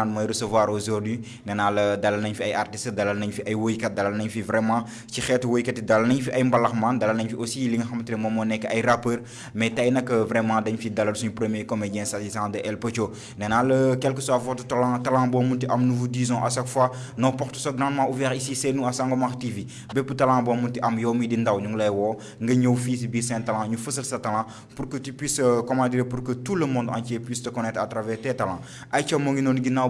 ndaanaan moy recevoir aujourd'hui nee la dalal nañ fi ay artistes dalal nañ fi ay woykat dalal nañ fi vraiment ci xéetu woykat dalal nañ fi ay mbalaxman dalal nañ fi aussi li nga xamantene ne moom moo ay rappeurs mais tay nak euh, vraiment dañ fi dalal suñu premier comédien s'agissant de El Pocho nee le quel que soit votre talent talent boo munti am nous vous disons à chaque fois nos portes sont grandement ouvertes ici c'est nous à Sangomar TV bépp talent boo munti am yow mi di ndaw ñu ngi lay wo nga ñew fi ci biir saint talent ñu fësal sa talent pour que tu puisses euh, comment dire pour que tout le monde entier puisse te connaître à travers tes talents ayca mo ngi non ginnaaw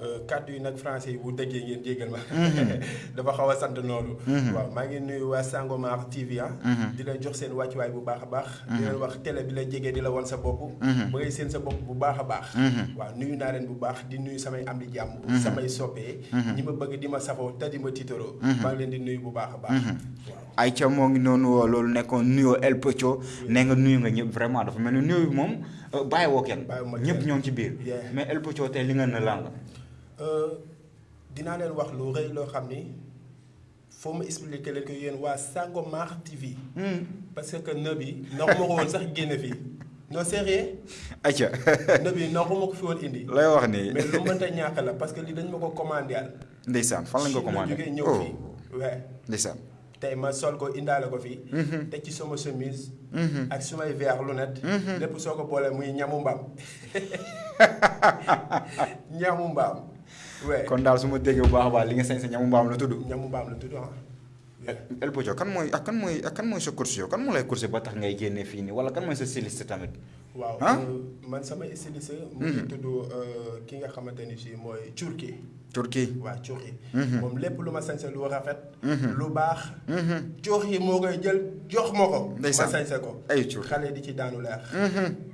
Eh, kaddu yi nag français yi bu déggee ngeen mhm. jéggal ma dafa xaw a sant noonu mhm. waaw maa ngi nuyu waa sango maar tv ah mhm. lah di la jox seen wàccuwaay bu baax a baax di leen wax télé bi la jege di la wan sa bopp ba ngay seen sa bopp bu baax a baax waaw nuyu naa leen bu baax di nuyu samay am di jàmm samay soppee ñi ma bëgg di ma safo te di ma titoro maa ngi leen di nuyu bu baax a baax ay ca moo ngi noonu woo loolu nekkoon nuyoo el pëcco ne nga nuyu nga ñëpp vraiment dafa mel ne nuyu moom bàyyiwoo kenn ñëpp ñoo ci biir mais el pëcco tey li nga ne la Euh, dina len wax lu reuy lo xamni ni foo ma expliquer que ko wa sango Sangomar TV. Hmm. parce que nëb bi naxuma ko woon sax génne fi non sérieux. acca nëb yi naxuma ko fi won indi. lay wax ni mais lu mënta ñàkk la parce que li dañ mako commander commandé fan lañ ko commander jógee ñëw fii. waaw oh. ma sol ko indale ko fi mm-hmm. te ci sama chemise. Mm-hmm. ak sumay verre lunette. Mm-hmm. lepp soko bolé muy ñamu mbam ñamu mbam ouais. kon daal su ma déggee bu baax a baax li nga sañ sa ñamu mbaam la tudd ñamu mbaam la tudd ah eh, eh, el bojo kan mooy ak kan mooy lah ak kan mooy sa course yow kan moo lay course ba tax ngay génne fii nii wala kan mooy sa styliste tamit waaw man sama styliste mu mm -hmm. tudd euh, ki nga xamante ni si mooy turki Turquie, waaw Turquie. Comme mhm. les lu ma lu rafet mhm. lu baax mhm. Turquie, moo koy jox ma ko ma ko ay di ci daanu leer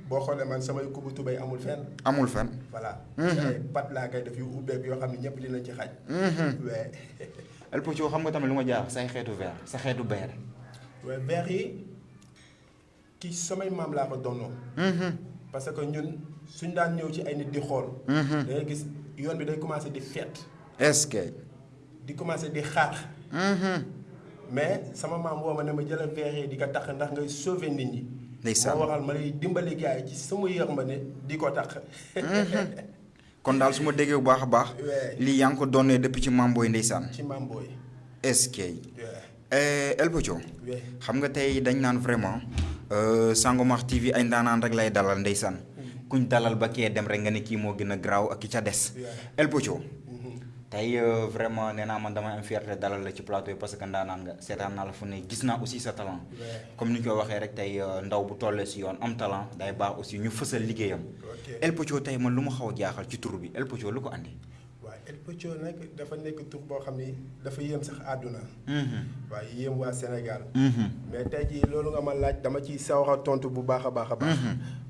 boo a man samay kubu tubéy amul fenn amul pas voilà pat laa koy def yu ubbeek yoo xam ne ñépp dinañ ci xaj wee El Pocho xam nga tamit lu jaar say xeetu vert sa xeetu beer wee Berry, yi ki samay maam laa ko parce que ñun suñ daan ñëw ci ay nit di yoon bi day commencé est-ce que. di commencé mm-hmm. mais sama ma ne ma verre di ko tax ndax ngay sauver nit ñi. ndaysan mo ma lay dimbalé ci sama di ko tax. Mm-hmm. kon Je suma bu a baax. Je depuis ci Je ci est-ce que. Eh, xam nga dañ vraiment euh, Sangomar TV ay kuñ dalal ba kee dem rek nga ne kii moo gën a graw ak ki ca el pocho mm-hmm. tey vraiment nee man damay am fierté dalal la ci plateau yi ya, parce que ndaa naan nga seetaan naa la fu ne gis naa aussi sa talent comme ni ñu koy waxee rek tey ndaw bu tollee si yoon am talent day baax aussi ñu fësal liggéeyam el pocho tey man lu xaw jaaxal ya ci tur bi el pocho lu ko El Pocho nak dafa nek tour bo xamni dafa yem sax aduna hmm wa yem wa senegal hmm mais tay ji lolou nga ma laaj dama ci sawra tontu bu baakha baakha baax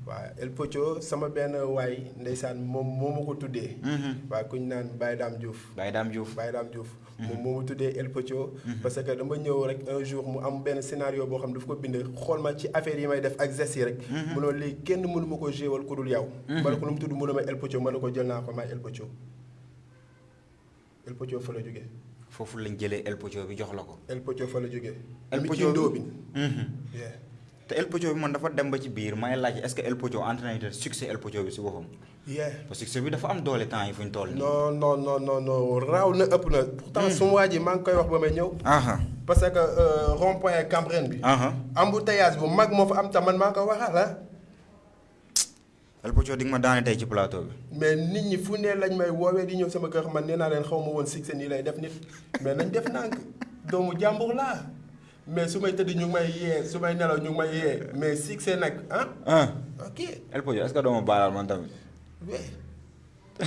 wa El Pocho sama ben way ndaysan mom momako tuddé hmm wa kuñ nan Baydam Diouf Baydam Diouf Baydam Diouf mom mhm. momu tuddé El Pocho mhm. parce que dama ñew rek un jour mu am ben scénario bo xamni daf ko bind xol ma ci affaire yi may def ak zessi rek mhm. mu no li kenn mënu mako jéwal ko dul yaw barko lu mu tuddu mu no El Pocho man ko jël na ko ma El Pocho El Pocho fa la jógee. foofu lañ jëlee El Pocho bi jox la ko. El Pocho fa la jógee. El Pocho bi mhm. Yeah. te El Pocho bi man dafa dem ba ci biir may laaj est-ce que El Pocho entraîné succès El Pocho bi ci boppam. yeah parce que c'est bi dafa am doole temps yi fu ñu toll non non non non non raw na ëpp na. pourtant mhm. su ma waa ngi koy wax ba may ñëw. parce que euh, rond point Cambérène bi. embouteillage bu mag mo fa am ta man maa ko waxal ah. al pocho ding ma daane tay ci plateau bi mais nit ñi fu ne lañ may wowe di ñew sama kër man neena len xawma won six ni lay def nit mais nañ def nank doomu jambour la mais sumay teud ñu may yé sumay nelaw ñu may yé mais six nak hein hein ok al pocho est ce que doomu baal man tamit ouais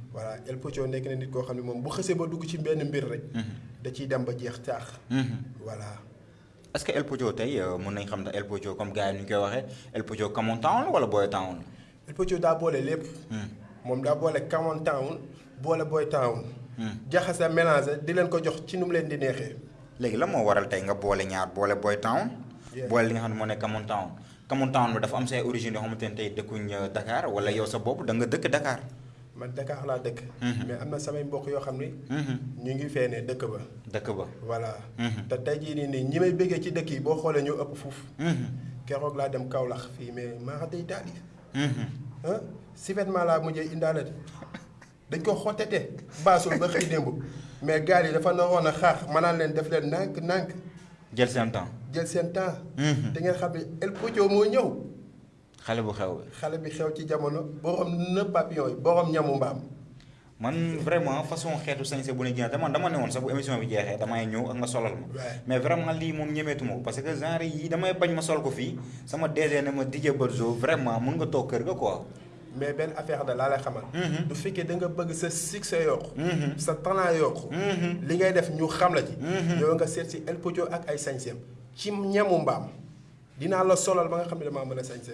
voilà el pocho nek na nit ko xamni mom bu xese ba dugg ci benn mbir rek mhm. da ci dem ba jeex tax mhm. voilà est ce que el pocho tay euh, mon nañ xam da el pocho comme gaay ñu koy waxe el pocho kamon town wala boy town el pocho da bolé lepp mom mhm. da bolé kamon town bolé boy town jaxasa mélanger di leen ko jox ci num leen di nexé légui la mo waral tay nga bolé ñaar bolé boy town bolé li nga xam mo nek kamon town kamon town dafa am say origine xamanteni tay dekuñ euh, dakar wala yow sa bop da nga dekk dakar man dakar la dëkk mhm. mais am na samay mbokk yoo xam ni mhm. ñu ngi fee ne dëkk ba dëkk ba voilà mhm. te tey jii nii ni ñi may bégee ci dëkk yi boo xoolee ñoo ëpp foofu keroog laa dem kaolax fii mais maa xa day daali si vêtement laa mujjee indaale dañ ko xotete baasul ba xëy démb mais gaal yi dafa naroon a xaar manaan leen def leen nank nank jël seen temps jël seen temps te ngeen xam ne el pocoo moo ñëw xalé bu xew xalé bi xew ci jamono borom ne papillon borom ñamu mbam man vraiment façon xétu sañsé bu ne jina dama dama néwon sa bu émission bi jéxé dama ñu ak nga solal ma mais vraiment li mom ñëmétu mo parce que genre yi dama bañ ma sol ko fi sama DJ na ma DJ Borzo vraiment mën nga tok kër ga quoi mais ben affaire da la lay xamal mm-hmm. du fekke da nga bëgg sa succès yok mm-hmm. sa talent yok mm-hmm. li ngay def ñu xam la ci yow nga sét ci El Pojo ak ay sañsem ci ñamu mbam dina la solal ba nga xamni dama mëna sañsé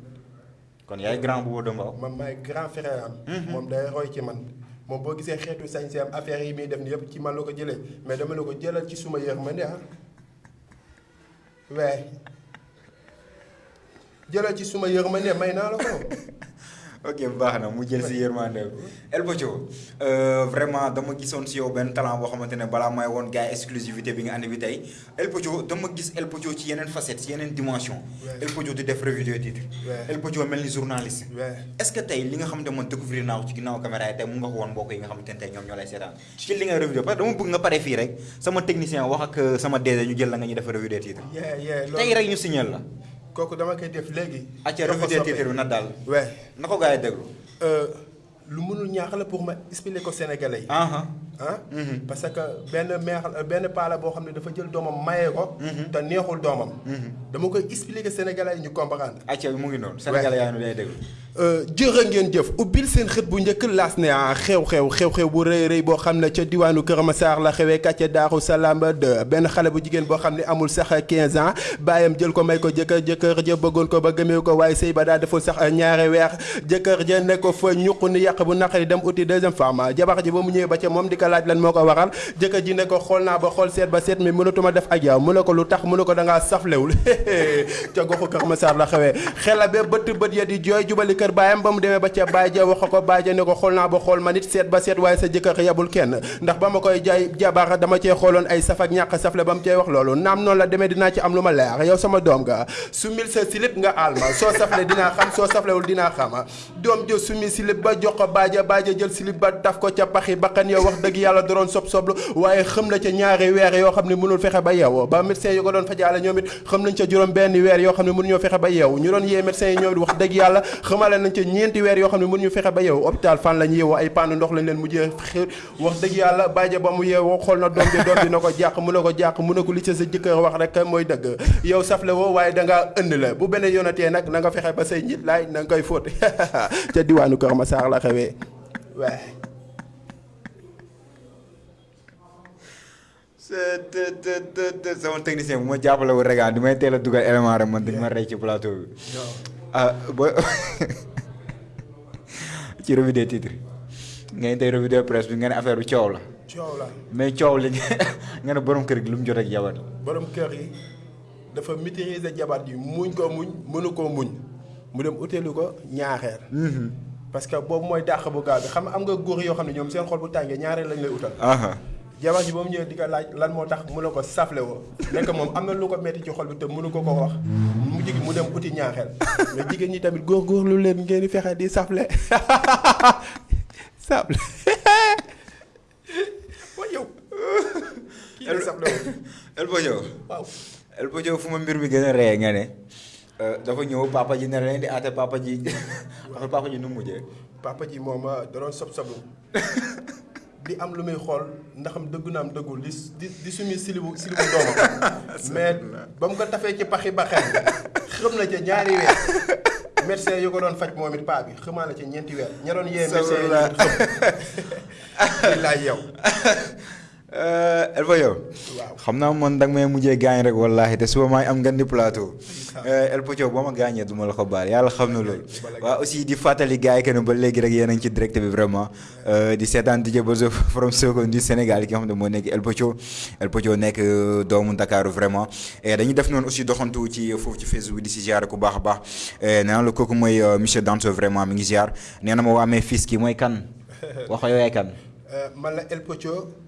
a un grand mm-hmm. grand frère mm-hmm. mon dernier day roy ci man moom boo gisee xeetu sañse am affaire yi muy def ni ci mais dama la ko ci suma yërmande ah waaye jëlal ci suma ok bu baax na mu jël si yërmande El Bocco euh, vraiment dama gisoon si yow benn talent boo xamante ne balaa may woon gars exclusivité bi nga andi bi tey El Bocco dama gis El Bocco ci yeneen facette ci yeneen dimension El Bocco di def revue de titre El Bocco mel ni journaliste est-ce que tey li nga xamante man découvrir naa ko ci ginnaaw caméra yi tey mu nga ko woon mbokk yi nga xamante ne tey ñoom ñoo lay seetaan ci li nga revue de parce que dama bëgg nga pare fii rek sama technicien wax ak euh, sama DG ñu jël la nga ñu def revue de titre tey rek ñu signal la koku dama koy def legui acci refudé té na dal wé nako gaay déglu euh lu mënul ñaax la pour ma expliquer ko sénégalais uh ah, -huh. Ah han mm-hmm. parce que ben mère euh, ben pala bo xamné dafa jël domam mayé ko mm-hmm. ta neexul domam mm-hmm. dama koy expliquer sénégalais ñu comprendre acci mu ngi non sénégalais ya ñu lay dégg euh jeure ngeen jëf ubil seen xet bu ñëk las né ah xew xew xew xew bu reey reey bo xamné ci diwanu kër ma sar la xewé katcha daru salam de ben xalé bu jigen bo xamné amul sax 15 ans bayam jël ko may ko jëk jëk je bëggon ko ba gëmé ko way sey ba da defu sax ñaari wéx jëk je ne ko fa ñuqku ni yaq bu naqari dem outil deuxième femme jabax ji bu mu ñëw ba ca mom di laaj lan moko waral jeuk ji ne ko xol na ba xol set ba set mais meunatuma def adja munako lutax munako da nga saflewul ca goxu ko ma sar la xewé xela be beut beut ya di joy jubali keur bayam bam deme ba ca baye wax ko baye ne ko xol na ba xol manit set ba set way sa jeuk ak yabul ken ndax bama koy jay jabar dama ci xolon ay saf ak ñak safle bam ci wax lolu nam non la deme dina ci am luma leer yow sama dom ga su mil sa silip nga alma so safle dina xam so saflewul dina xama dom jo su mil silip ba jox ko baje baje jël silip ba taf ko ca paxi bakan yow ya wax deug yàlla da doon sob soblu waaye xëm la ca ñaari weer yoo xam ne mënul fexe ba yeewu ba médecin yu ko doon fajaale ñoom it xëm nañ ca juróom benn weer yoo xam ne mënuñoo fexe ba yeewu ñu doon yee médecin yi ñoom it wax dëgg yàlla xamale nañ ca ñeenti weer yoo xam ne mënuñu fexe ba yeewu hôpital fan lañ yeewoo ay pann ndox lañ leen mujjee xir wax dëgg yàlla bàyyi ba mu yeewoo xool na doom ji doom ji na ko jàq mu ne ko jàq mu ne ko li ca sa jëkkër wax rek mooy dëgg yow saf la woo waaye dangaa ënd la bu beneen yoonatee nag na nga fexe ba say njit laay na nga koy fóot ca diwaanu Kër Massar la xewee waaye sama technicien bu ma jàppale wu regaan du may teel a dugal élément rek man dañ ma rey ci plateau bi. ba ci revue des titres ngeen tey revue des presse bi nga ne affaire bi coow la. coow la. mais coow la nga ne borom kër gi lu mu jot ak jabar. borom um kër yi dafa maitriser jabar ji muñ ko muñ mënu koo muñ mu dem utilu ko ñaaxeer. Mhm. parce que boobu mooy dàq bu gaaw bi xam nga am nga góor yoo xam ne ñoom seen xol bu tàngee ñaareel lañ lay utal. jabar ji ba ñëwee di ko laaj lan tax ne ko safle woo nekk moom lu ko ci xol bi te ko mais tamit leen di safle safle a ne euh, dafa ñëw papa ji di papa ji papa ji nu mujjee papa ji moom euh, da di am lu muy xool ndax am dëgg naam dëggul di di sumi silibu silibu doomam mais ba mu ko tafee ci paxi baxen xëm na ca ñaari weer médecin yu ko doon faj moom paa bi xëmaa na ca ñeenti weer ña doon yee médecin yi xëm laaj yow Elfa yow. waaw xam naa man danga may mujjee gaañ rek wallaahi te suba maay am ngeen di plateau. El Pocho boo ma gaañee du ma la ko baal yàlla xam na loolu. waaw aussi di fàttali gars yi que ne ba léegi rek yéen a ngi ci direct bi vraiment. di seetaan DJ Bozo from Sokone du Sénégal ki nga xam ne moo nekk El Pocho. El Pocho nekk doomu Ndakaaru vraiment. dañuy def noonu aussi doxantu ci foofu ci Facebook bi di si ziar ku baax a baax nee naa la kooku mooy monsieur Danso vraiment mi ngi ziar nee na ma waa mes fils ki mooy kan. waxoo yaay kan. man la El Pocho.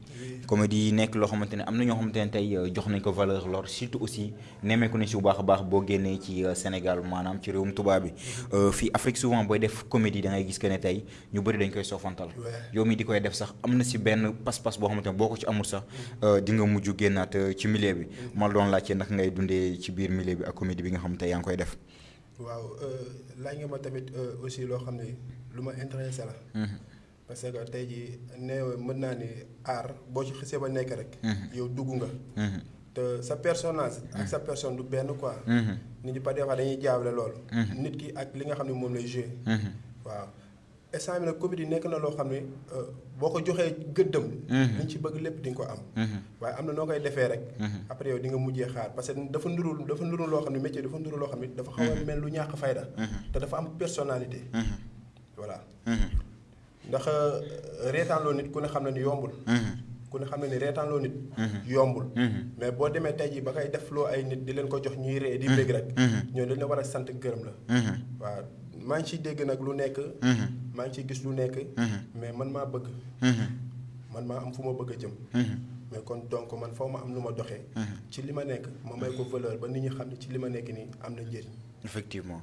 comédie nek lo xamanteni amna ñoo xamanteni tay euh, jox nañ ko lor surtout aussi némé ko ni ci bu baax baax bo génné ci euh, Sénégal manam ci réewum Touba bi mm-hmm. euh fi def comédie da ngay gis que né sofantal yow mi di koy def sax amna ci ben pass pass bo xamanteni boko ci amul sax mm-hmm. euh di nga muju génnaat euh, mm-hmm. nak ngay dundé ci biir milieu bi ak yang koy def waaw euh lañ nga ma tamit aussi lo luma intéressé la parce que tey jii nee mën naa ni aar boo ci xisee ba nekk rek. Mhm. yow dugg nga. Mhm. te sa personnage. ak mhm. sa personne du benn quoi. nit ñi pas des fois dañuy jaawale loolu. nit ki ak li nga xam ne moom lay jouer. waaw instant bi nag comédie nekk na loo xam ne euh, boo ko joxee gëddam. li ci bëgg lépp di nga ko am. waaye am na noo koy defee rek. après yow di nga mujjee xaar parce que dafa nurul dafa nurul loo xam ne métier dafa nurul loo xam ne dafa xaw a mel lu ñàkk fayda. te dafa am personnalité. voilà ndax euh, reetaan loo nit ku ne xam ne ni yombul mhm. ku ne xam ne ni reetaan loo nit mhm. yombul mhm. mais boo demee tey jii ba ngay def loo ay nit di leen ko jox ñuy ree di bég rek ñooñu dañ la war a sant gërëm la waa maa ngi ciy dégg nag lu nekk maa ngi ciy gis lu nekk mais man maa bëgg man maa am fu ma bëgg a jëm mais kon donc man faw ma am lu ma doxee ci li ma nekk ma may ko valeur ba nit ñi xam ne ci li ma nekk nii am na njëriñ effectivement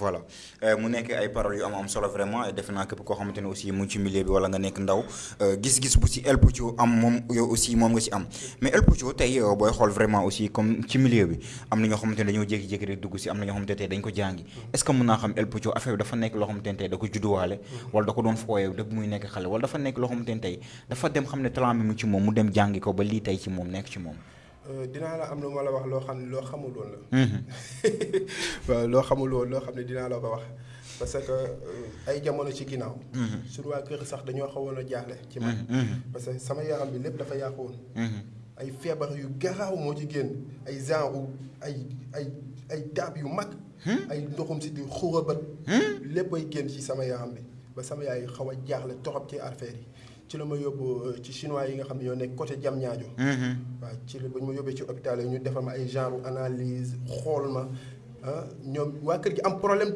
voilà euh, mu nekk ay paroles yu am am solo vraiment defe naa képp koo xamante ne aussi mu ci milieu bi wala nga nekk ndaw euh, gis-gis bu si El Pocho am moom yow aussi moom nga si am mais El Pocho tey euh, booy xool vraiment aussi comme ci milieu bi am na ñoo xamante ne dañoo jékki-jékki rek dugg si am na ñoo xamante ne tey dañ ko jàngi est-ce que mën naa xam El Pocho affaire bi dafa nekk loo xamante ne tey da ko judduwaale wala da ko doon fooyee dëgg muy nekk xale wala dafa nekk loo xamante ne tey dafa dem xam ne talent bi mu ci moom mu dem jàngi ko ba lii tey ci moom nekk ci moom dinaa la am lu ma la wax loo xam ne loo xamul woon la. waaw loo xamul woon loo xam ne dinaa la ko wax parce que ay jamono ci ginnaaw. suñu waa kër sax dañoo xawoon a jaaxle. ci man parce que sama yaram bi lépp dafa yàqu woon. ay feebar yu garaaw moo ci génn ay genre ay ay ay taab yu mag. ay ndoxum si di xurabat. lépp ay génn ci sama yaram bi ba sama yaay xaw a jaaxle torop ci affaire yi. ci le yobbu euh, ci chinois yi nga côté mm-hmm. wa ci bu ma ci hôpital ñu analyse ma ah wa gi am problème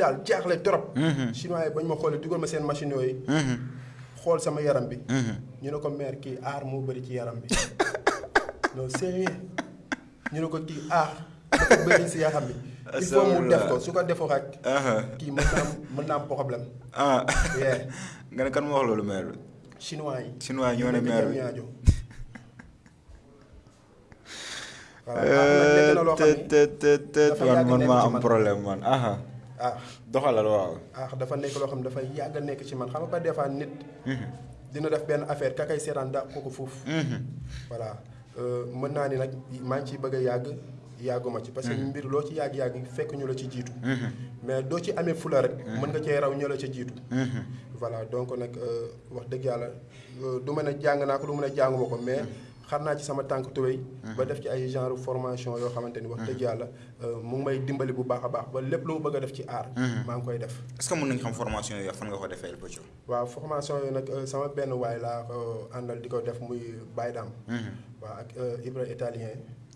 trop. Mm-hmm. chinois yi ma xolé ma seen machine yooyu. Mm-hmm. xol sama yaram bi. ñu ne ko mère ki ar mo bëri ci yaram bi non sérieux ñu ne ko ki ar il faut mu def ko uh-huh. problème. ah kan chinois chinois ñoo ne mer man man ma am problème man aha ah doxalal eh, waaw ah dafa nekk loo xam dafa yàgg nekk ci man xam nga pas des fois nit dina def benn affaire ka kay seetaan daq ko ko foofu voilà mën naa ni nag yàgguma ci parce que mm-hmm. mbir lo ci yag yag fekk ñu la ci jitu mm-hmm. mais do ci amé fula rek mm-hmm. mën nga cee raw ñu la ca jiitu voilà donc nag euh, wax deug yalla euh, du mën jang nak lu mëna du mën mais xarna ci sama tank tubéy ba def ci ay genre formation yo xamanteni wax deug yalla euh, mu ngi may dimbali bu baaxa baax ba lepp lu mu bëgg def ci art ma ngi koy def est-ce que mën nañu xam formation yo fan nga ko defee Bethio wa formation yo nak sama benn way la andal diko def muy baydam wa ak Ibra italien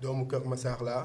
cœur ma Massar là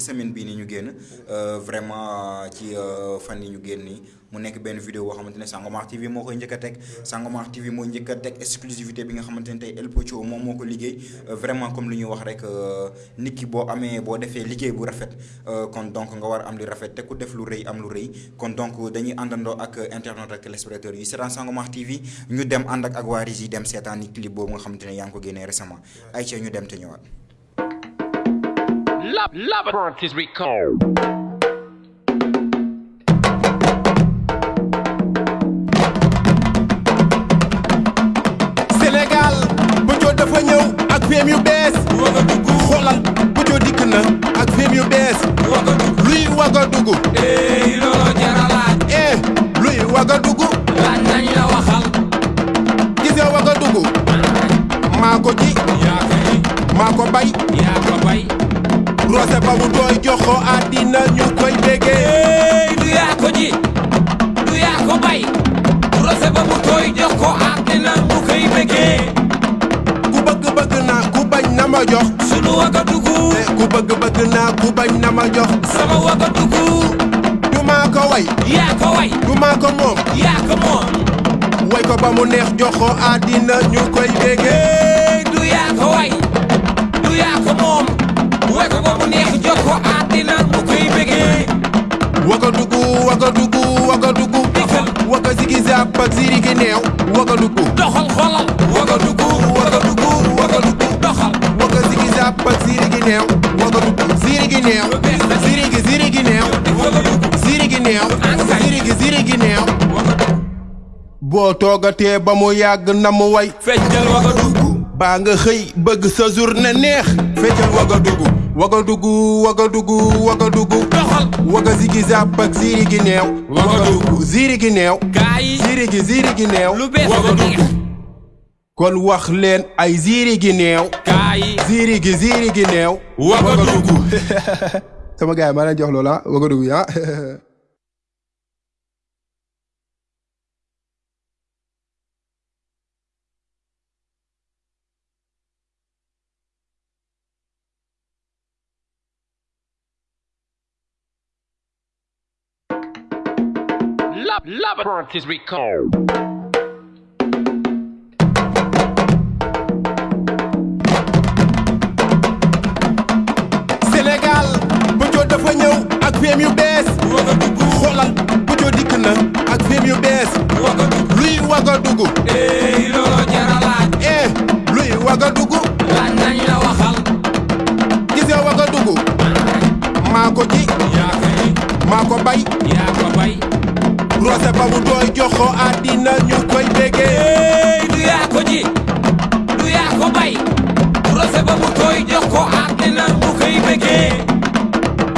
semaine bi ni ñu génn euh, vraiment ci euh, fan yi ñu génn nii mu nekk benn vidéo boo xamante ne Sangomar TV moo koy njëkk a teg Sangomar TV moo njëkk a teg exclusivité bi nga xamante ne tey El Pocho moom moo ko liggéey euh, vraiment comme li ñuy wax rek nit ki boo amee boo defee liggéey bu rafet kon donc nga war am lu rafet te ku def lu rëy am lu rëy kon donc dañuy àndandoo ak internet ak téléspectateurs yi seetaan Sangomar TV ñu dem ànd ak ak waa yi dem seetaan ni clip boobu nga xamante ne yaa ngi ko génnee récemment ay ca ñu dem te ñëwaat lab labyrinth is recalled. Sénégal bu joo dafa ñëw ak feem yu bees. Wagadugu, xoolal bu joo dikk na ak feem yu bees. Ouagadougou luy Ouagadougou. eh looloo jar eh luy Ouagadougou. laaj nañ la waxal. gisee Ouagadougou. maa ko ji. yaa ko bay. roose ba mu dooy joxo àddina ñu koy déggee du ya, ko ji du ya, ko bay roose ba mu dooy joxo àddina ñu koy déggee ku bëgg bëgg naa ku bañ na ma jox sunu wagadugu ku bëgg bëgg na, ku bañ na ma jox sama wagadugu du ma, ko way Ya, ko way du ma, ko mom. Ya, ko mom. way ko ba mu neex joxo àddina ñu koy déggee du ya, ko way du ya, ko mom. wagadugu wagadugu wagadugu waga zigi zap ak ziri gi neew wagadugu doxal xolal wagadugu wagadugu wagadugu doxal waga zigi zap ak ziri gi neew wagadugu ziri gi neew ziri gi ziri gi neew ziri gi neew ziri gi ziri gi neew boo toogatee ba mu yàgg na mu way feccal wagadugu Banga nga xëy bëgg sa journée neex Wagadugu Wagadugu Wagadugu Wagadugu doxal waga zigi zàpp ak ziiri gi neew Wagadugu ziri gi neew gaay ziri gi gi neew Wagadugu kon wax ay ziri gi neew gaay ziri gi ziiri gi neew sama gaay maa leen jox Wagadugu ya love, is recalled. Sénégal bu joo dafa ñëw ak feem yu bees. xoolal bu joo eh looloo jar eh luy Ouagadougou. laaj nañ la waxal. gisee Marco maa ko roose ba mu tooy jox ko àddina ñu koy déggee du ya ko ji du ya ko bay roose ba mu tooy jox ko àddina ñu koy déggee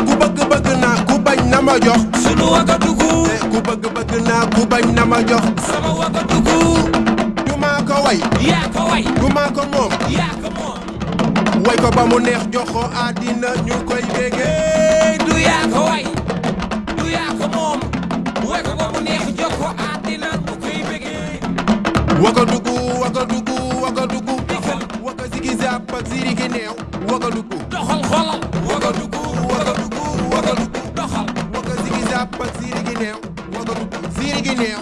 ku bëgg bëgg na ku bañ na ma jox sunu wagadugu ku bëgg bëgg na ku bañ na ma jox sama wagadugu du ma ko way ya ko way du ma ko mom ya ko mom way ko ba mo neex jox ko àddina ñu koy du ya ko way wagadugu wagadugu wagadugu waga zigi zap ak ziri gi neew wagadugu doxal xolal wagadugu wagadugu wagadugu doxal waga zigi zap ak ziri gi neew wagadugu ziri gi neew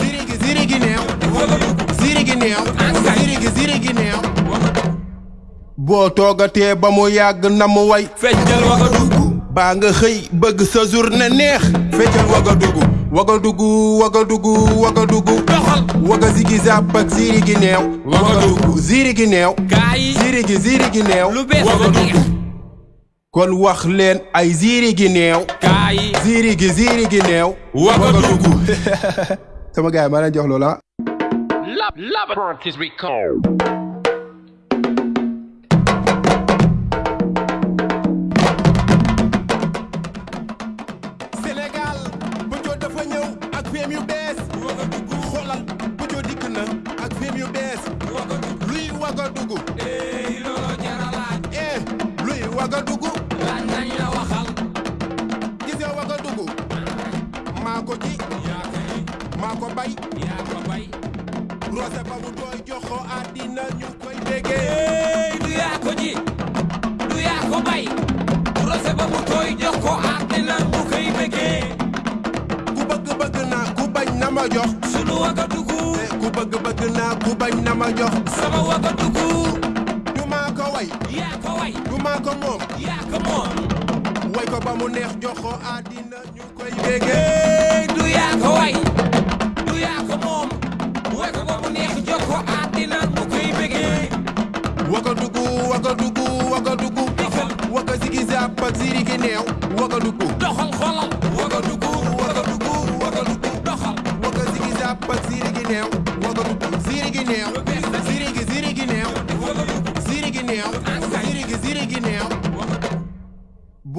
ziri gi ziri gi neew wagadugu ziri gi neew ziri gi ziri gi neew boo toogatee ba mu yàgg na mu way feccal wagadugu baa nga xëy bëgg sa journée neex feccal waga dugg waga dugg waga dugg waga dugg doxal waga zigi zàpp ak ziri gi neew waga ziri gi neew gaay ziri gi ziri gi neew lu kon wax leen ay ziri gi neew gaay ziri gi ziri gi neew waga sama gaay ma leen jox loola Lab, lab, is recall wagadugu ranaya wa khal gisee wagadugu mako ci mako bay mako bay rose pa bu do joxo adina ñu koy bege du ya ko ji du ya ko bay rose pa bu do joxo adina ñu koy bege ku bëgg bëgg na ku bañ na ma jox sunu wagadugu ku bëgg bëgg na ku bañ na ma jox sama wagadugu way yaa ko way du maa ko ya ko way ko ba mu neex joxo adina ñu koy du ya ko du ya ko way ko ba neex koy waka waka waka waka doxal xolal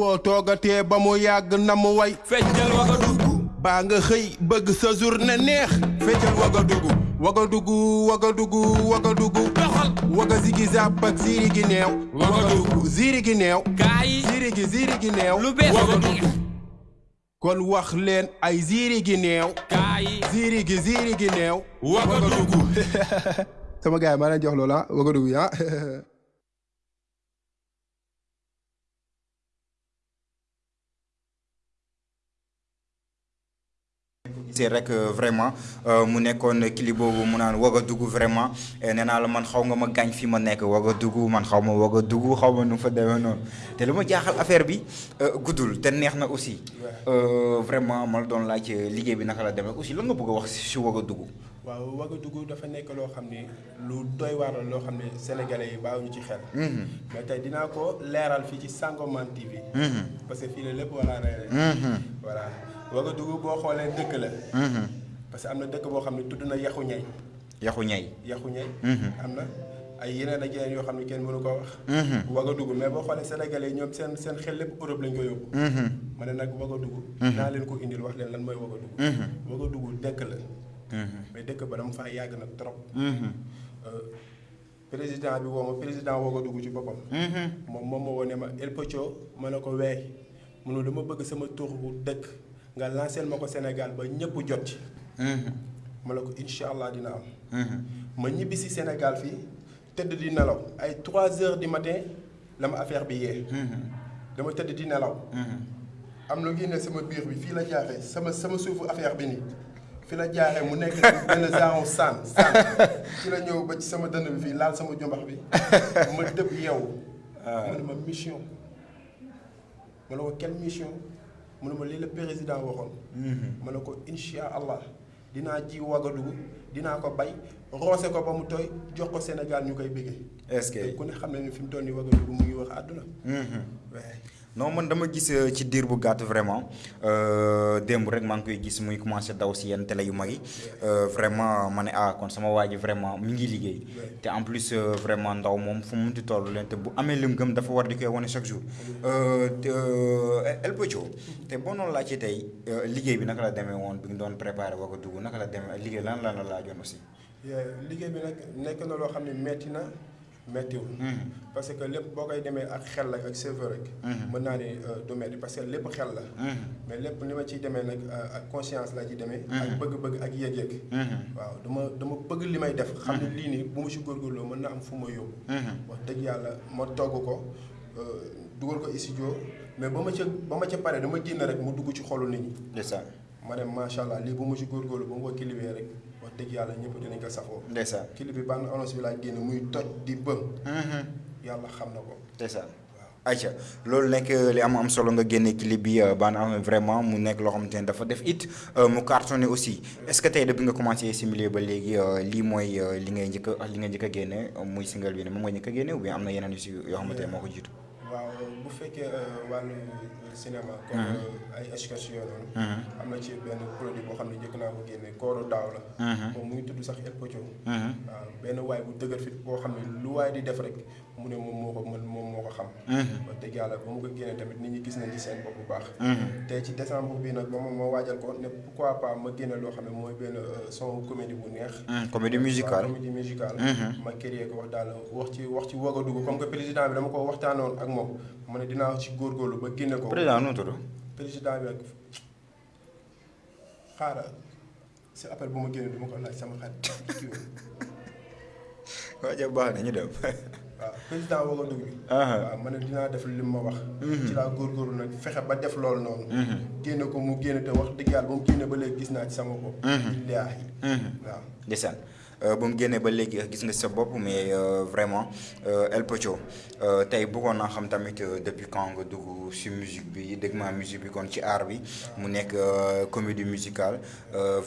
boo toogatee ba mu yàgg na mu way feccal Wagadugu baa nga xëy bëgg sa journée neex feccal Wagadugu Wagadugu Wagadugu Wagadugu doxal waga zigi zàpp ak ziiri gi neew Wagadugu ziiri gi neew kaay ziiri gi ziiri gi neew lu bees Wagadugu kon wax leen ay ziiri gi neew kaay ziiri gi ziiri gi neew Wagadugu sama gars yi maa leen jox loola Wagadugu ah, ah. te rek euh, vraiment euh mu nekkoon kili boobu mu naan Ouagadougou vraiment et nena la man xaw nga ma gagne fi ma nekk Ouagadougou man xawma ma Ouagadougou xaw nu fa demee noonu te lu ma affaire bi euh goudoul té neexna aussi euh vraiment mal don la ci laaj euh, bi naka la demee aussi lan nga bëgg a wax si Ouagadougou waaw Ouagadougou dafa nek lo xamné lu doy waar lo xamné sénégalais yi bàyyiwuñu ci xel. hmm mais tay dina ko léral fi ci sangoman TV. hmm parce que fi lepp wala war hmm voilà. waga dugg boo xoolee dëkk la mhm. parce que am na dëkk boo xam ne tudd na yaxu ñay yaxu ñay yaxu ñay mhm. am na ay yeneen ak yeneen yoo xam ne kenn mënu ko wax mhm. waga dugg mais boo xoolee sénégal yi ñoom seen seen xel lépp europe lañ ko yóbbu ma ne nag waga dugg naa leen ko indil wax leen lan mooy waga dugg waga dugg dëkk la mais dëkk ba dama faa yàgg nag trop euh, président bi woo ma président woo ko dugg ci boppam. moom moom ma woo ne ma El Pocho ma ne ko weey mu ne dama bëgg sama tour dëkk. nga Je ma Sénégal ba ñepp jot ci. de mhm. ko dina am. Mhm. ma si Sénégal di ay 3 heures du matin la affaire bi hmm dama di mhm. am sama biir bi la sama sama suufu affaire bi suis fi la Je mu nekk genre fi la ñëw ba ci sama dënd bi suis sama ah. ma mission quelle mission. mu ne ma lii la président waxoon ma mhm. ne ko insha allah dinaa ji wagadugu dinaa ko bay roose ko ba mu tooy jox ko sénégal ñu koy bëggee est ce que ku ne xam na ne fi mu toll nii wagadugu mu ngi wax àdduna. Mhm. non man dama gis euh, ci dir bu vraiment euh, démb rek mang koy gis muy commencé daw ci euh, vraiment mané ah, kon sama vraiment mi ngi liggéey en plus vraiment ndaw mom fu mu bu amé lim chaque jour El Pocho té je suis ci tay liggéey bi naka la démé won bi ngi doon préparer wako dugg la liggéey lan lan la suis aussi. liggéey bi na metti météo hmm. parce que lepp bokay démé ak xel la ak serveur rek hmm. mën na ni euh, do méti parce que lepp xel la hmm. mais lepp ni ma ci démé nak euh, ak conscience la ci démé ak bëgg bëgg ak yeg yeg waaw duma duma bëgg limay def xam ni li ni bu ma ci gorgolo mën na am fu ma yob wax deug yalla ma togg ko euh, dugal ko ici jo mais bama ci bama ci paré dama genn rek mu dugg ci xolu nit ñi ndessa ma dem machallah li bu ma ci gorgolo bu ma ko kilibé rek wax dëgg yàlla ñëpp dinañ ko safoo ndeysaan kilifi ban onos bi laa génn muy toj di bëm yàlla xam na ko ndeysaan aca loolu nekk li am am solo nga génne clip bi baan am vraiment mu nekk loo xamante ne dafa def it mu cartonné aussi est ce que single bi ne moom nga njëkk a génne bu fekkee euh, wàllu euh, cinéma comme euh, ay excursion noonu. am na ci benn produit boo xam ne njëkk naa ko génne Koro Daw la. moom mu ngi tudd sax El Pocho. waaw benn waay bu dëgër fit boo xam ne lu waay di def rek mu ne moom moo ko man moom moo ko xam. Mm-hmm. wax dëgg yàlla ba mu ko génnee tamit nit ñi gis nañ ci seen bopp bu baax. Mm-hmm. te ci décembre bii nag ba ma moo waajal ko ne pourquoi pas ma génne loo xam ne mooy benn euh, son comédie bu neex. Mm, comédie musicale comédie musicale. Mm-hmm. ma créer ko wax daal wax ci wax ci Ouagadougou comme que président bi dama ko waxtaanoon ak moom ma ne dinaa ci góorgóorlu ba génne ko. président nu tudd. président bi ak xaaral si appel bu ma génne bi ko laaj sama xarit. waa jaa baax na ñu dem. président wo gonu bi waaw man dina def li ma wax mhm. ci la gor gor nak fexé ba def lol non mhm. gennako mu genn te wax deug yalla bu mu genn ba lay gis na ci sama bop lillahi mhm. waaw desane Euh, ba mu génnee ba légui gis nga sa bop mais euh, vraiment euh, El Pocho tey bëggoon naa xam tamit depuis quand nga dugg si musique bi dégg ma musique bi kon ci art bi mu nekk comédie musicale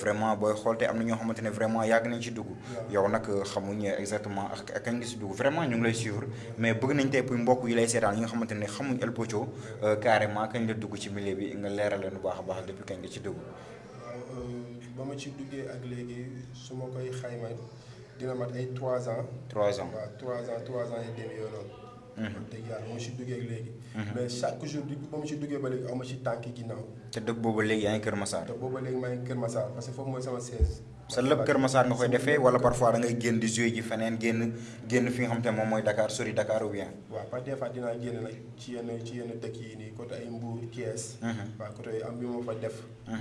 vraiment boy xool te am na ñoo xamante vraiment yag nañ ci dugg yow nak xamuñ exactement ak ak nga si dugg vraiment ñu ngi lay suivre mais bëgg nañ tay pour mbokk yi lay sétal yi nga xamante xamuñ El Pocho carrément kañ la dugg ci milieu bi nga leeral leen baax baax depuis kañ nga ci dugg ba ma ci duggé ak légui mat ans. 3 ans ans 3 ans et demi mhm. mhm. mais chaque jour ci ba ci parce que parfois da ngay di jouer fi nga xam Dakar des def. Mhm.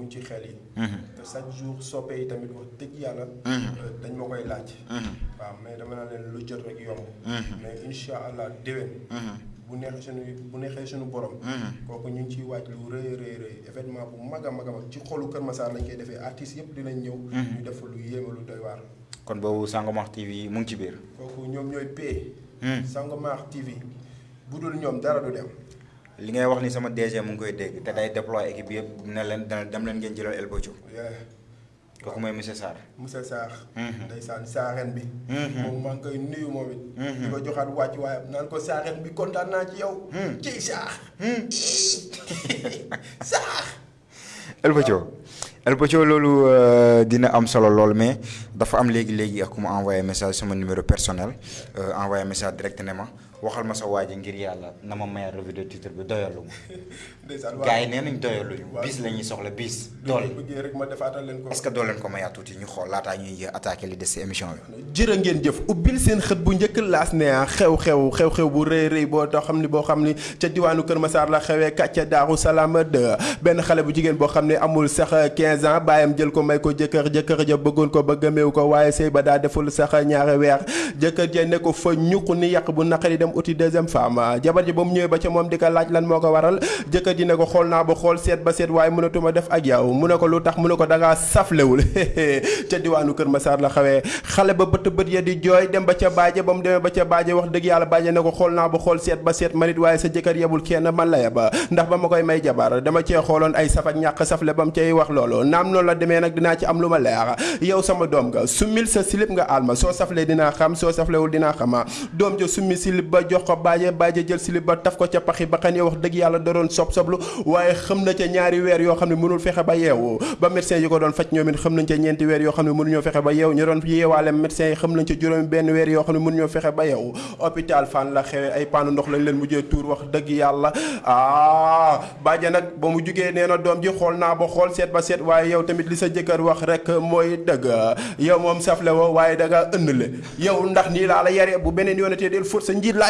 muñ ci xel yi mhm. te sa jour soppe yi tamit wax dëgg yàlla mhm. euh, dañ ma koy laaj mhm. waaw mais dama naa leen lu jot rek yomb mais insha allah déwén bu neexee sunu bu neexee sunu borom. kooku ñu ngi ciy waaj lu rëy rëy rëy événement bu mag a mag a mag ci xolu kër masaar lañ koy defee artistes yëpp dinañ ñëw. ñu def lu yéeme lu doy waar. kon boobu Sangomax TV mu ngi ci biir. kooku ñoom ñooy P. Sangomax TV bu dul ñoom dara du dem li ngay wax ni sama DG mu ngi koy dégg te day déploy équipe yëpp ne leen dem leen ngeen jëlal El Bojo. Ya. kooku mooy monsieur Sarr. monsieur Sarr. Mhm. ndeysaan Sarren bi. moom maa ngi koy nuyu moom it. di ko joxaat wàcc waayam naan ko Sarren bi kontaan naa ci yow. ci Sarr. Sarr. El Bojo El kan hmm. hmm. Bojo loolu eh, dina am solo lool mais dafa am léegi-léegi ak ku ma envoyé message sama numéro personnel envoyé eh, message direct ne ma. waxal ma sa waaji ngir yàlla na ma mayal revue de titre bi doyalu ma gars yi nee nañ doyaluñu bis la ñuy soxla bis dool est-ce que doo leen ko mayaat tuuti ñu xool laataa ñuy attaqué li des si émission bi jërë ngeen jëf ubbil seen xët bu njëkk laas ne xew-xew xew-xew bu rëy rëy boo too xam ni boo xam ni ca diwaanu Kër Masaar la xewee kàcca daaru salaam de benn xale bu jigéen boo xam ne amul sax 15 ans bàyyam jël ko may ko jëkkër jëkkër ja bëggoon ko ba gëmeew ko waaye sëy ba daa deful sax ñaari weer jëkkër ja ne ko fa ñuq ni yàq bu naqari dem dem outil deuxième femme jabar ji bam ñëwé ba ci mom diko laaj lan moko waral jëkë ji ne ko xol na ba xol sét ba sét way mënatuma def ak yaw mëna ko lutax mëna ko daga saflewul ci diwanu kër massar la xawé xalé ba bëtt bëtt ya di joy dem ba ci baaje bam démé ba ci baaje wax dëgg yalla baaje ne ko xol na ba xol sét ba sét manit way sa jëkër yebul kenn man la yaba ndax bama koy may jabar dama ci xolon ay safa ñak safle bam ci wax lolo nam non la démé nak dina ci am luma leer yow sama dom nga sumil sa slip nga alma so safle dina xam so safle wul dina xama dom jo sumi slip ba ba jox ko baaje baaje jël silib ba taf ko ca paxi ba xane wax dëgg yàlla da doon sob soblu waaye xam na ca ñaari weer yoo xam ne mënul fexe ba yeewu ba médecin yi ko doon faj ñoom it xam nañ ca ñeenti weer yoo xam ne mënuñoo fexe ba yeewu ñu doon yeewaale médecin yi xam nañ ca juróomi benn weer yoo xam ne mënuñoo fexe ba yeewu hôpital fan la xewe ay paanu ndox lañ leen mujjee tuur wax dëgg yàlla ah baaje nag ba mu jugee nee na doom ji xool naa ba xool seet ba seet waaye yow tamit li sa jëkkër wax rek mooy dëgg yow moom safle woo waaye da nga ënd le yow ndax nii laa la yare bu beneen yoonatee del fóot sa njiit laa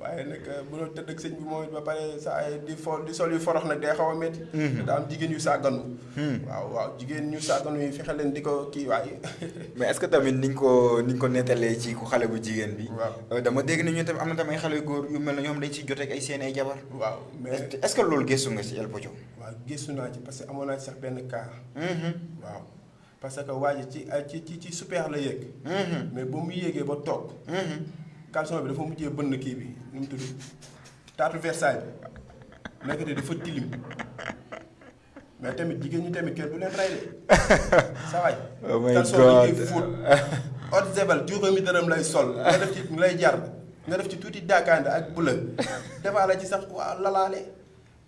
waaye nag euh, bu doon tëdd ak sëñ bi moom ba pare sa ay di fo di sol yu forox nag day xaw a métti. Mhm. daa am jigéen yu sàgganu. Mhm. waaw waaw jigéen ñu sàgganu yi fexe leen di ko kii waaye. mais est-ce que tamit ni ñu ko ni ñu ko nettalee ci ku xale bu jigéen bi. waaw euh, dama dégg ne ñu tamit am na tamit ay xale yu góor yu mel ne ñoom dañ ciy jot ak ay seen ay jabar. waaw mais est-ce que loolu gëstu nga ci El Pothio. waaw gëstu naa ci parce que amoon naa ci sax benn cas. Mhm. waaw. parce que waa ji ci euh, ci ci ci super la yéeg. mais ba mu yéegee ba toog. caleçon bi dafa mujjee bënn kii bi. nu tudd taatu versaille nekkate dafa tilim mais tamit jigéen ñi tamit kër du leen ray de sa waay tan soo ngi fuut od zebal juuxa mi dërëm lay sol nga def ci lay jar nga def ci tuuti dakande ak bula defaala ci sax waa lalaale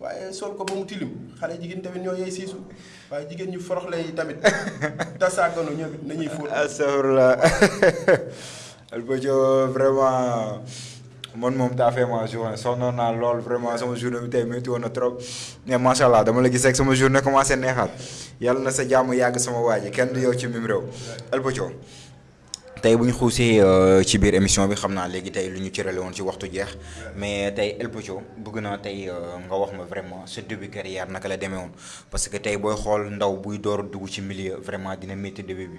waaye sol ko ba mu tilim xale jigéen tamit ñoo yey siisu waaye jigéen ñu forox lay tamit tasaagano ñoo vraiment man moom daa fait ma journée sonnoon naa lol vraiment sama journée bi tey métti woon na trop mais macha allah dama la gis rek sama journée commencé neexaat yàlla na sa jàmm yàgg sama waa ji kenn du yow ci mim réew El Pothio tey bu ñu xuusee euh, ci biir émission bi xamna légui tay luñu ci ñu won ci waxtu jeex mais tay El Pothio bëgg naa tey euh, nga wax ma vraiment ce début carrière naka la démé won parce que tay boy xol ndaw buy door dugg ci milieu vraiment dina métti début bi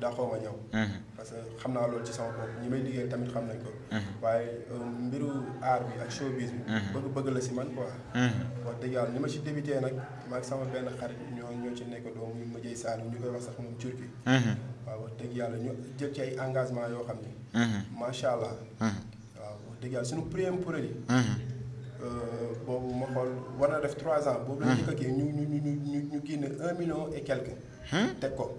daxoo ma ñëw parce que xam naa loolu ci sama bopp ñi may liggéey tamit xam nañ ko waaye mbiru aar bi ak showbiz bi bëgg bëgg la si man quoi wax dëgg yàlla ni ma si débuté nag maag sama benn xarit ñoo ñoo ci nekk doom mu jëy Saalum ñu koy wax sax moom Turki waaw wax dëgg yàlla ñu jël ci ay engagement yoo xam ni macha allah waaw wax dëgg yàlla suñu premier projet boobu ma xool war na def trois ans boobu lañ jëkk kii ñu ñu ñu ñu ñu génne un million et quelque teg ko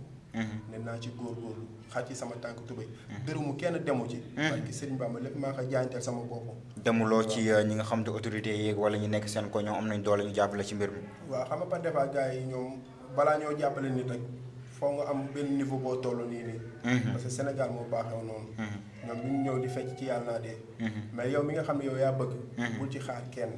Mhm. nena ci gor gor xati sama tank tubay deurumu kenn demu ci mhm. barki serigne bamba lepp ma xa jantel sama bop demu lo ci euh, ñi nga xam de autorité yek wala ñi nek sen ko ñoo am nañ doole ñu japp la ci mbir mi wa xama pa defa gaay ñoom bala ñoo japp la nit rek fo nga am ben niveau bo tolo ni ni mhm. parce que senegal mo baxé non ñam bu ñew di fecc ci yalla de mais yow mi nga xam yow ya bëgg bu ci xaar kenn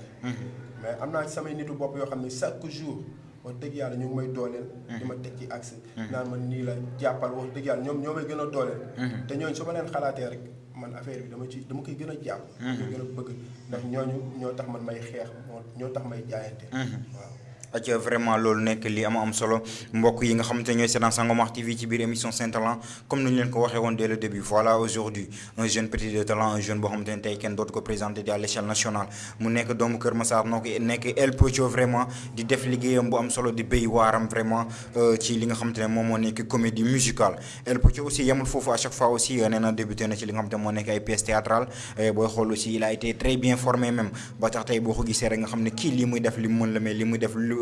mais amna ci sama nitu bop yo xamni chaque jour wax deug yalla ñu may dolel dima hmm. tek ci accès hmm. naan man ni la jappal wax deug yalla ñom ñomay gëna dolel hmm. te ñoo su ma leen xalaté rek man affaire bi dama ci dama koy gëna japp ñu gëna bëgg ndax ñoñu ñoo tax man may xex ñoo tax may jaayante waaw ak vraiment loolu nekk li am am solo mbok yi nga xamante ñoy ñooy seetaan Sangomar TV ci biir émission saint Talent comme nous leen ko waxé dès le début voilà aujourd'hui un jeune petit de talent un jeune bo xamante tay tey kenn dootu ko présenter à l'échelle nationale mu nek doomu Kër Massar noo nek nekk El Pocho vraiment di def liggéeyam bu am solo di béy waram vraiment euh, ci li nga xamante ne moom comédie musicale El Pocho aussi yamul fofu à chaque fois aussi euh, nee débuté na ci li nga xamante mo nek ay pièces théâtrales booy xool aussi il a été très bien formé même ba tax tay bo ko gisee rek nga xam ki li muy def li mën la mais li muy def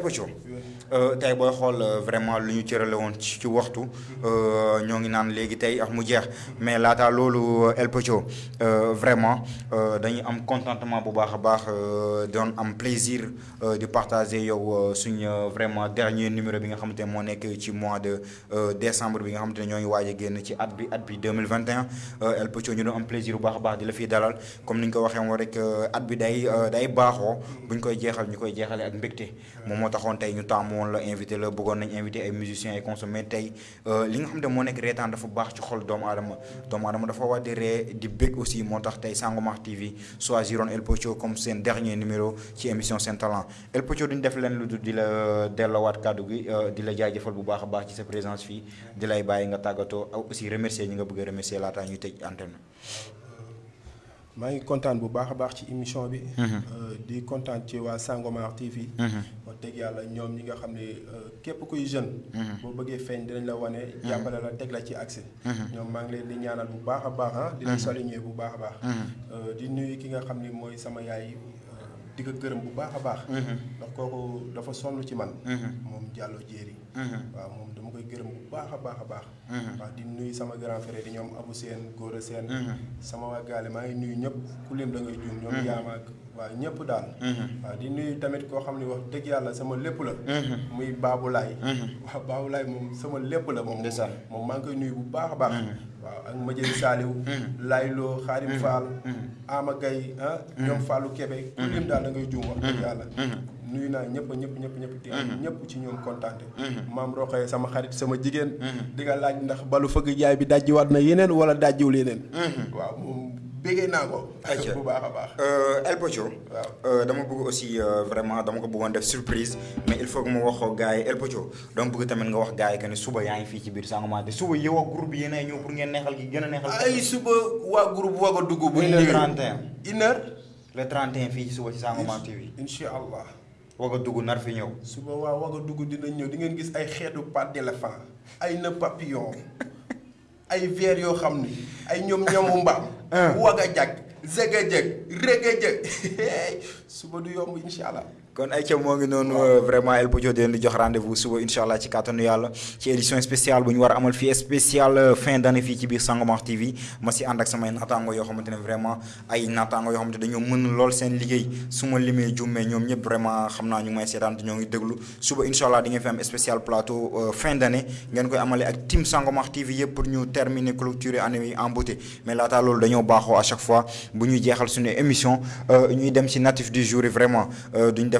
почем? Euh, tay boy xol euh, vraiment lu ñu cërale woon ci waxtu euh ngi naan légui tay ak mu jeex mais lata lolu euh, El Pocho vraiment euh dañuy am contentement bu baax a baax doon am plaisir de partager yow suñ vraiment dernier numéro bi nga xamanté mo nek ci mois de décembre bi nga xamanté ne ñoo génn ci at bi at bi 2021 El Pocho ñu do am plaisir bu baax baax di la fiy dalal comme niñ ko waxé woon rek at bi day day baaxoo buñ koy jéxal ñukoy jéxalé jeexale ak mbégte mo moo taxoon tey ñu taamu woon invité le bëggoon invité ay musiciens ay tay euh li nga xam ne moo nekk reetaan dafa baax ci xol doomu dafa di di bég aussi moo tay Sangomar TV choisiroon El Pocho comme seen dernier numéro ci émission saint Talent El Pocho duñ def len lu di la euh, delloowaat kàddu gi euh, di la jajeufal bu baax a baax ci sa présence fi di lay bàyyi nga tagato aussi remercier ñi nga bëgg remercier la ñuy tej antenne maa ngi kontaan bu baax a baax ci émission bi mhm. euh, di kontaan ci waa sangomar tv mhm. wax dëgg yàlla ñoom ñi nga xam ne euh, képp kuy jeune mhm. boo bëggee feeñ dinañ la wane jàppale la teg la ci accès ñoom maa ngi leen di ñaanal bu baax a baax ah di leen saluñee bu baax a baax euh, di nuyu ki nga xam ne mooy sama yaay di ko gërëm bu baax a baax ndax Uh-huh. waaw moom dama koy gërëm bu baax a baax a baax. Uh-huh. waaw di nuyu sama grand frère di ñoom Abou Sène Gora Sène. Uh-huh. sama waa Gaale maa ngi nuyu ñëpp ku leen da ngay juum ñoom Yama ak waaw ñëpp daal. waaw di nuyu tamit koo xam ne wax dëgg yàlla sama lépp la. muy Babou Lai. waaw Babou Lai moom sama lépp la moom. ndeysa moom maa ngi koy nuyu bu baax a baax. waaw ak ma jël Saliou. Laylo Xarim Fall. Ama Gueye ah ñoom Fallou Kébé. ku leen daal da ngay juum wax dëgg yàlla nuyu naa ñëpp ñëpp ñëpp ñëpp di mhm. ñëpp ci ñoom contenté. Mhm. maam roxe sama xarit sama jigéen. Mhm. di nga laaj ndax balu fëgg jaay bi dajji waat na yeneen wala dajjiwul yeneen. waaw moom bégee naa ko. ayca bu baax a baax. Euh, El Pocho. waaw euh, dama bëgg aussi euh, vraiment dama ko bëggoon def surprise mais il faut que ma wax gars yi El Pocho dama bëgg tamit nga wax gars yi que ne suba yaa ngi fii ci biir sangamaa de suba yow ak groupe yéen ay ñëw pour ngeen neexal gi gën a neexal. ay suba waa groupe waa ko dugg. bu ñu le 31. une heure. le 31 fii ci suba ci sangamaa TV. incha allah waga dugg nar fi ñëw su ma waa waga dugg dina ñëw di ngeen gis ay xeetu pat d'éléphant ay na papillon ay veer yoo xam ay ñoom ñamu mbaam waga jag zega jeg rega jeg suba du yomb kon ay ca moo ngi noonu euh, vraiment El bu di leen di jox rendez-vous suba incha allah ci kàttanu yàlla ci édition spéciale bu ñu war amal fii spéciale euh, fin d'année fii ci biir Sangomar TV ma si ànd ak samay naataango yoo xamante ne vraiment ay naataango yoo xamante dañoo mën lool seen liggéey su ma limee jummee ñoom ñëpp vraiment xam naa ñu may seetaan te ngi déglu suba incha allah di ngeen fi am spécial plateau euh, fin d'année ngeen koy amale ak team Sangomar TV yëpp pour ñu terminer clôturer année yi en beauté mais laata loolu dañoo baaxoo à chaque fois bu ñuy jeexal suñu émission ñuy dem ci natif du jour yi vraiment duñ def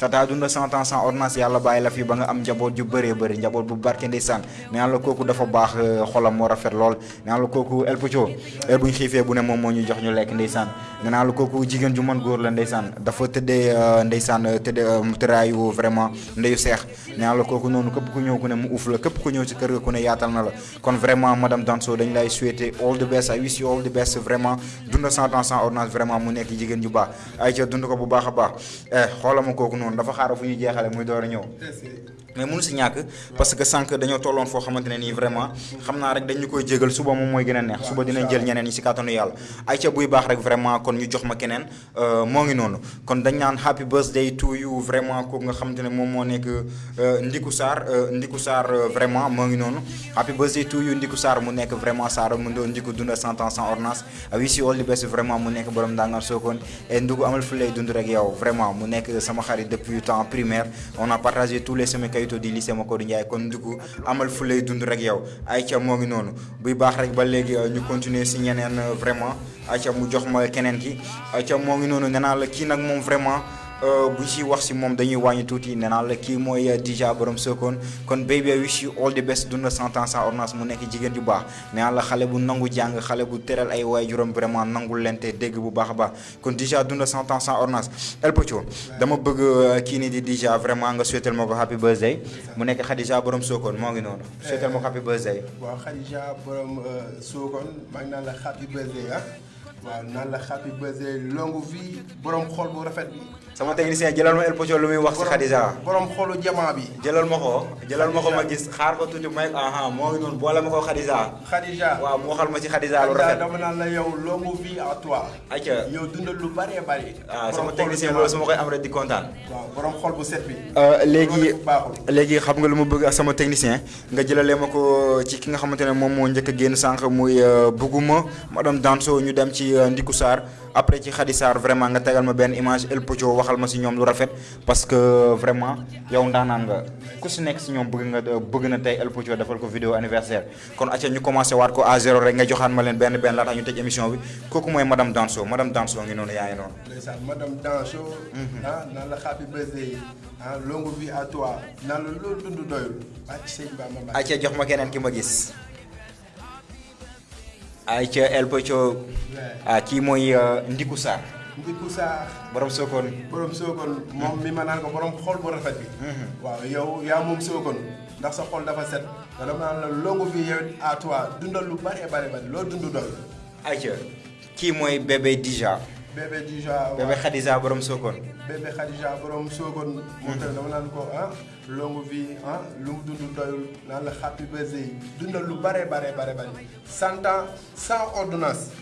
tata dunda sama tan sans ordonnance yalla ya bayila fi ba nga am njabot ju beure beure njabot bu barke ndessane neena koku dafa bax xolam mo rafet lol neena koku el pocho er buñ xefe bu ne mom mo ñu jox ñu lek ndessane neena koku jigen ju man goor la ndessane dafa tedde eh, ndessane eh, tedde eh, trayu vraiment ndeyu xeex neena koku nonu kep ku ñew ku ne mu ouf la kep ku ñew ci kër ga ku ne yaatal na la kon vraiment madame danso dañ lay souhaiter all the best i wish you all the best vraiment dunda sans tan sans ordonnance vraiment mu nek jigen ju ba ay ci dund ko bu baaxa baax eh xolam koku nonu ñoom dafa xaaru fu ñu jeexale muy door a ñëw mais mënu ci ñàkk parce que sànq dañoo tolloon foo xamante ne nii vraiment xam naa rek dañu koy jégal suba moom mooy gën a neex suba dinañ jël ñeneen ñi si kàttanu yàlla ay ca buy baax rek vraiment kon ñu jox ma keneen euh, moo ngi noonu kon dañ naan happy birthday to you vraiment kooku nga xamante ne moom moo nekk euh, ndiku saar euh, ndiku saar vraiment moo ngi noonu happy birthday to you ndiku saar mu nekk vraiment saar mu ndo ndiku dund cent ans sans ordonnance ah si all the best vraiment mu nekk borom ndàngal sookoon et ndugu amal fu lay dund rek yow vraiment mu nekk sama xarit depuis temps primaire on a partagé tous les semaines kayitoo di lycée Macodou Ndiaye amal continuer vraiment mu jox ma vraiment bu ci wax ci mom dañuy wañi tuti nena la ki moy dija borom sokon kon baby i wish you all the best dunna sentence en ordonnance mu nek jigen ju bax nena la xale bu nangu jang xale bu teral ay way juram vraiment nangul lente deg bu bax ba kon dija dunna sentence en ordonnance el pocho dama bëgg uh, ki ni di dija vraiment nga souhaiter mako happy birthday mu nek khadija borom sokon mo ngi non souhaiter mako happy birthday wa khadija borom uh, sokon mag na la happy birthday ya waaw naan la xaat bi bëse longu vie borom xol bu rafet bi. sama technicien jëlal ma elpocho lu muy wax si xadisa. borom xolu jama bi. jëlal ma ko jëlal ma ko ma gis xaar ko tuuti may ah ah moo ngi noonu boole ma ko xadisa. xadisa waaw mu waxal ma si xadisa lu rafet. xadisa dama naan la yow longu vie à toi. ak yow dundal lu bari bari. ah sama technicien loolu su ma koy am rek di kontaan. waaw borom xol bu set bi. Euh, léegi léegi xam nga lu ma bëgg sama technicien nga jëlalee ma ko ci ki nga xamante ne moom moo njëkk a génn sànq muy euh, bugguma madame danso ñu dem ci ci ndiku sar après ci khadisar vraiment nga tégal ma ben image el pojo waxal ma ci ñom lu rafet parce que vraiment yow ndana nga ku ci nek ci ñom bëgg nga bëgg na tay el pojo defal ko vidéo anniversaire kon acca ñu commencé war ko a zéro rek nga joxaan ma len ben ben la tax ñu tej émission bi koku moy madame danso madame danso ngi non yaay non madame danso mhm. ah, na la xabi bëzé ha longue vie à toi na la lo dund doyul acca jox ma kenen ki ma gis ayca elpocho a ah kii ndikusa euh, ndikusa borom Sokone. borom Sokone mom mi ma naan ko borom xol bu rafet bi. Mhm. waaw yow ya mom Sokone ndax sa xol dafa set. da la naan la longu vie yow à toi dundal lu bari bari bari loo dund doy. ayca kii mooy bébé Dija. bébé Dija waaw bébé Khadija borom Sokone. bébé Khadija borom Sokone. mo tan dama nan ko ah longue vie ah de sans ordonnance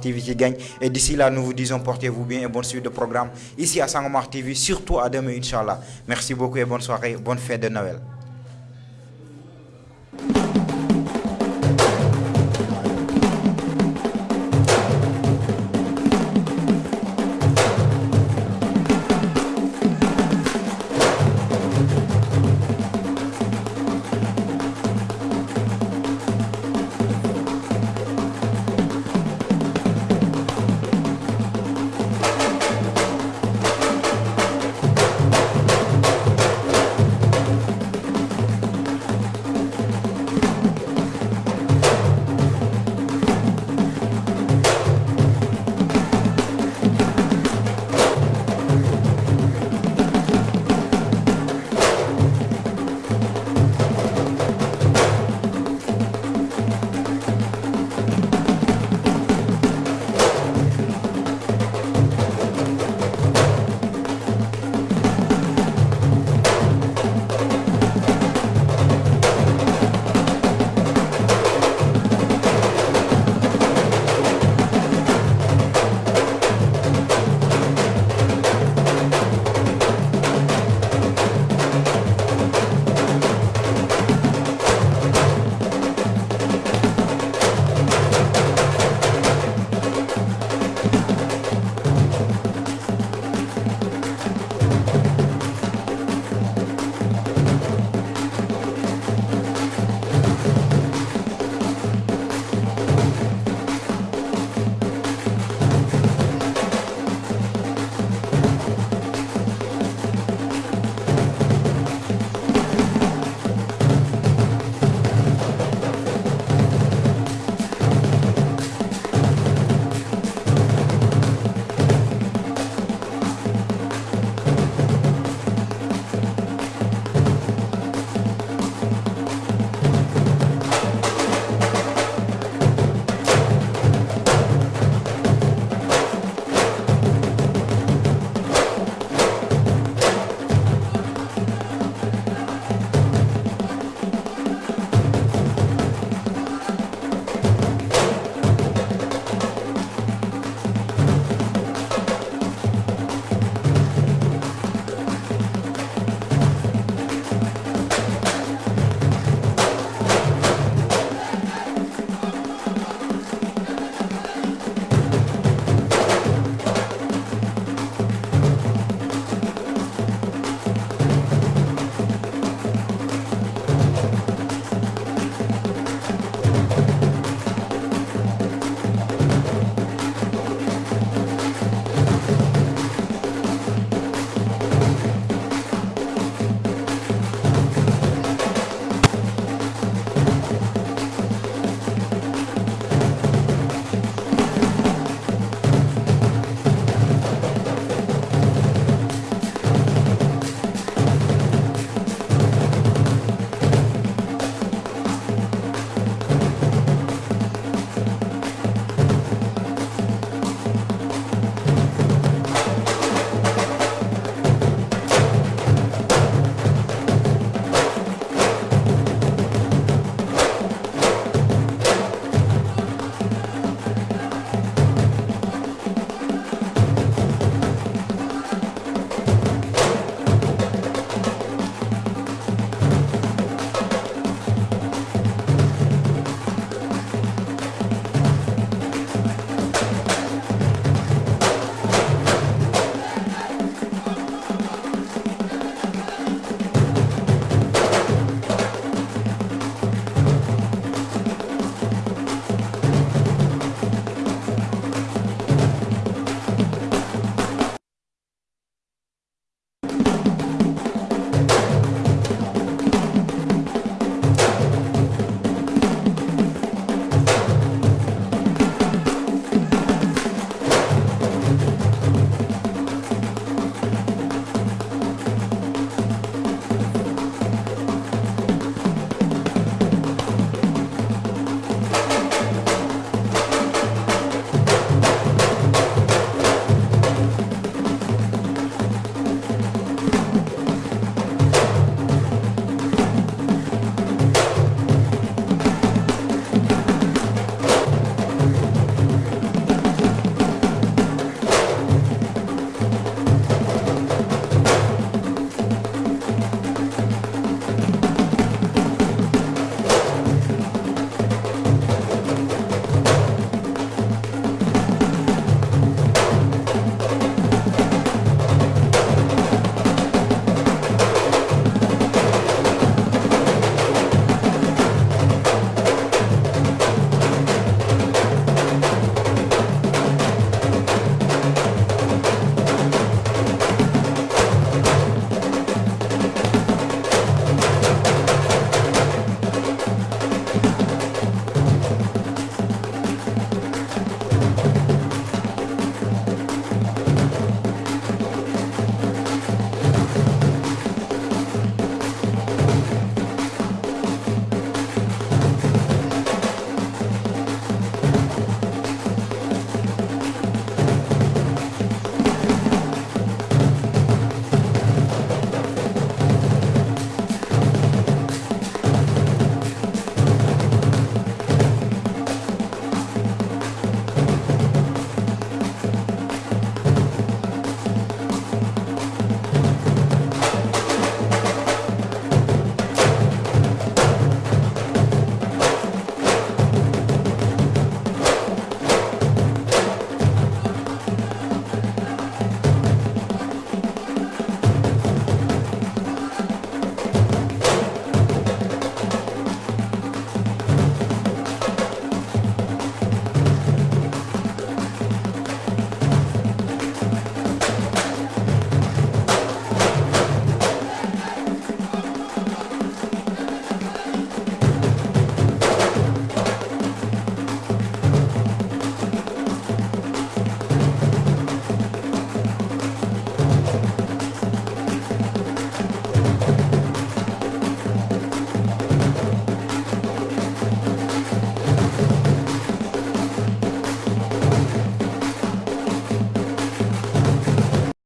TV gagne. Et d'ici là, nous vous disons portez-vous bien et bonne suite de programme ici à Sangomar TV, surtout à demain, Inch'Allah. Merci beaucoup et bonne soirée, bonne fête de Noël.